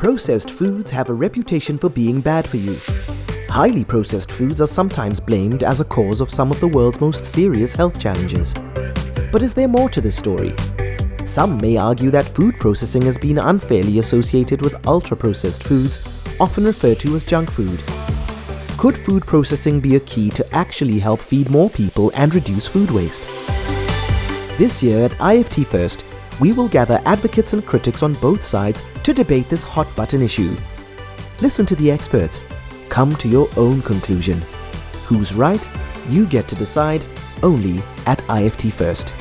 Processed foods have a reputation for being bad for you. Highly processed foods are sometimes blamed as a cause of some of the world's most serious health challenges. But is there more to this story? Some may argue that food processing has been unfairly associated with ultra-processed foods, often referred to as junk food. Could food processing be a key to actually help feed more people and reduce food waste? This year at IFT First, we will gather advocates and critics on both sides to debate this hot button issue. Listen to the experts. Come to your own conclusion. Who's right? You get to decide only at IFT First.